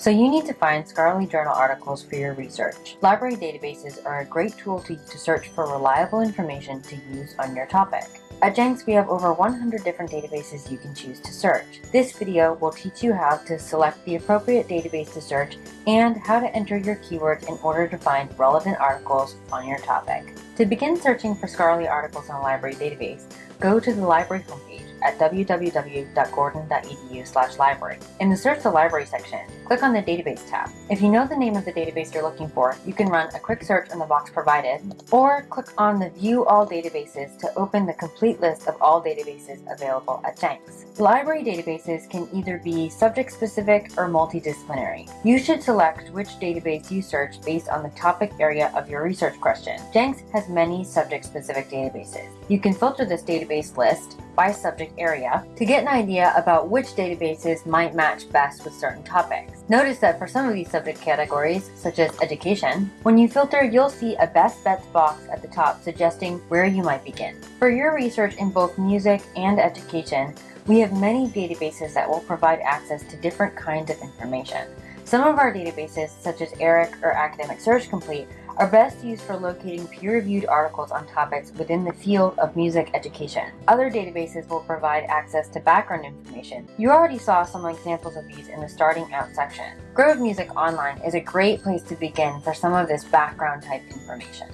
So you need to find scholarly journal articles for your research. Library databases are a great tool to, to search for reliable information to use on your topic. At Jenks, we have over 100 different databases you can choose to search. This video will teach you how to select the appropriate database to search and how to enter your keywords in order to find relevant articles on your topic. To begin searching for scholarly articles on a library database, go to the library homepage at www.gordon.edu library. In the Search the Library section, click on the Database tab. If you know the name of the database you're looking for, you can run a quick search in the box provided, or click on the View All Databases to open the complete list of all databases available at Jenks. Library databases can either be subject-specific or multidisciplinary. You should select which database you search based on the topic area of your research question. Jenks has many subject-specific databases. You can filter this database list by subject area to get an idea about which databases might match best with certain topics. Notice that for some of these subject categories, such as education, when you filter, you'll see a best bets box at the top suggesting where you might begin. For your research in both music and education, we have many databases that will provide access to different kinds of information. Some of our databases, such as ERIC or Academic Search Complete, are best used for locating peer-reviewed articles on topics within the field of music education. Other databases will provide access to background information. You already saw some examples of these in the starting out section. Grove Music Online is a great place to begin for some of this background type information.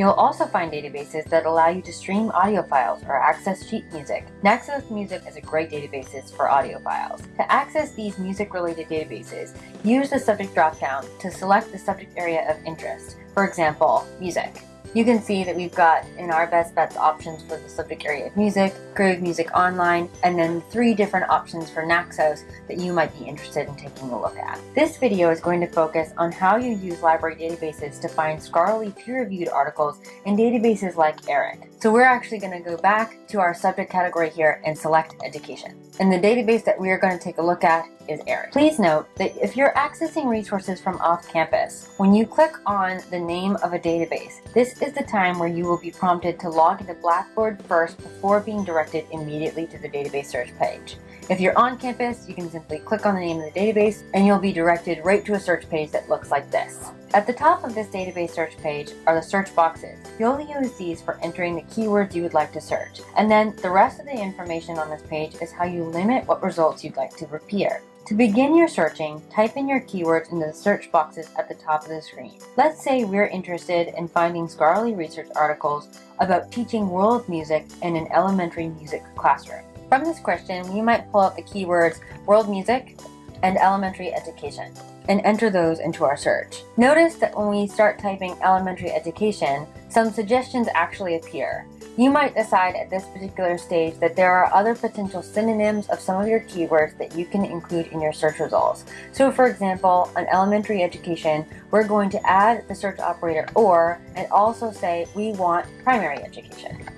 You'll also find databases that allow you to stream audio files or access sheet music. Naxos Music is a great database for audio files. To access these music-related databases, use the subject dropdown to select the subject area of interest. For example, music. You can see that we've got in our best bets options for the subject area of music, Grove Music Online, and then three different options for Naxos that you might be interested in taking a look at. This video is going to focus on how you use library databases to find scholarly peer-reviewed articles in databases like ERIC. So we're actually going to go back to our subject category here and select education. And the database that we are going to take a look at is ERIC. Please note that if you're accessing resources from off campus, when you click on the name of a database, this is the time where you will be prompted to log into Blackboard first before being directed immediately to the database search page. If you're on campus, you can simply click on the name of the database and you'll be directed right to a search page that looks like this. At the top of this database search page are the search boxes. You'll use these for entering the keywords you would like to search. And then the rest of the information on this page is how you limit what results you'd like to appear. To begin your searching, type in your keywords into the search boxes at the top of the screen. Let's say we're interested in finding scholarly research articles about teaching world music in an elementary music classroom. From this question, we might pull out the keywords world music and elementary education and enter those into our search. Notice that when we start typing elementary education, some suggestions actually appear. You might decide at this particular stage that there are other potential synonyms of some of your keywords that you can include in your search results. So for example, on elementary education, we're going to add the search operator OR and also say we want primary education.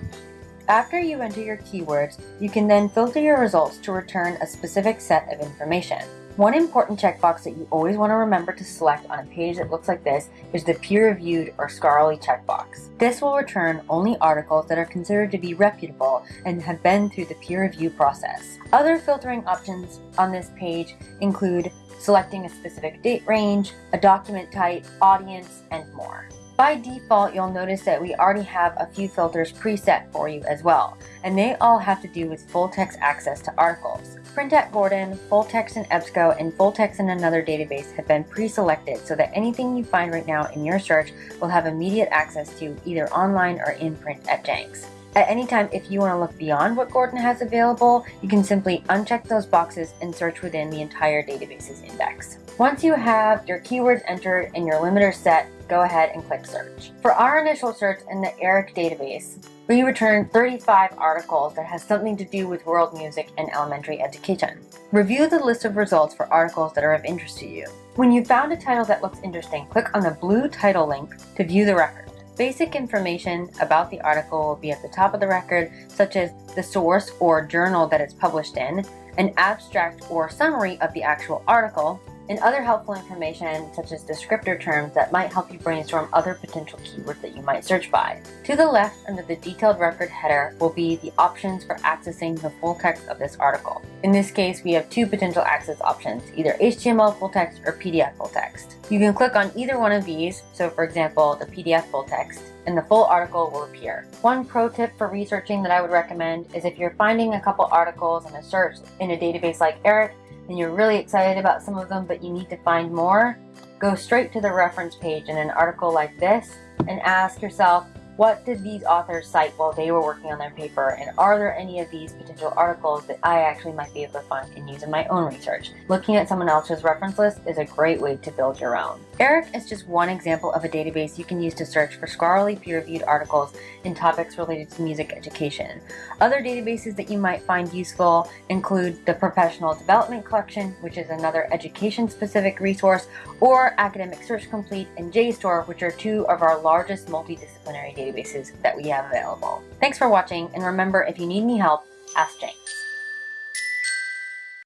After you enter your keywords, you can then filter your results to return a specific set of information. One important checkbox that you always want to remember to select on a page that looks like this is the peer-reviewed or scholarly checkbox. This will return only articles that are considered to be reputable and have been through the peer review process. Other filtering options on this page include selecting a specific date range, a document type, audience, and more. By default, you'll notice that we already have a few filters preset for you as well, and they all have to do with full text access to articles. Print at Gordon, full text in EBSCO, and full text in another database have been pre-selected so that anything you find right now in your search will have immediate access to either online or in print at Jenks. At any time, if you want to look beyond what Gordon has available, you can simply uncheck those boxes and search within the entire database's index. Once you have your keywords entered and your limiter set, go ahead and click search. For our initial search in the ERIC database, we returned 35 articles that has something to do with world music and elementary education. Review the list of results for articles that are of interest to you. When you found a title that looks interesting, click on the blue title link to view the record. Basic information about the article will be at the top of the record, such as the source or journal that it's published in, an abstract or summary of the actual article, and other helpful information such as descriptor terms that might help you brainstorm other potential keywords that you might search by. To the left under the detailed record header will be the options for accessing the full text of this article. In this case, we have two potential access options, either HTML full text or PDF full text. You can click on either one of these, so for example, the PDF full text, and the full article will appear. One pro tip for researching that I would recommend is if you're finding a couple articles in a search in a database like ERIC, and you're really excited about some of them but you need to find more, go straight to the reference page in an article like this and ask yourself, what did these authors cite while they were working on their paper and are there any of these potential articles that I actually might be able to find and use in my own research? Looking at someone else's reference list is a great way to build your own. ERIC is just one example of a database you can use to search for scholarly peer-reviewed articles in topics related to music education. Other databases that you might find useful include the Professional Development Collection, which is another education-specific resource, or Academic Search Complete and JSTOR, which are two of our largest multidisciplinary databases that we have available. Thanks for watching, and remember, if you need any help, ask Jane.